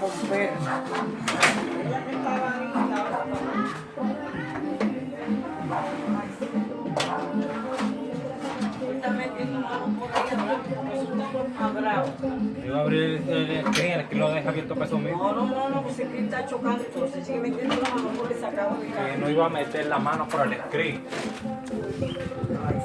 romper. Ahí, estaba- Está metiendo mano por ahí atrás, porque eso está por cuadrado. Iba a abrir el el que lo deja abierto para eso mismo. No, no, no, pues está chocando, entonces sigue metiendo la mano porque se acaba de Que no iba a meter la mano por el screen. Ay,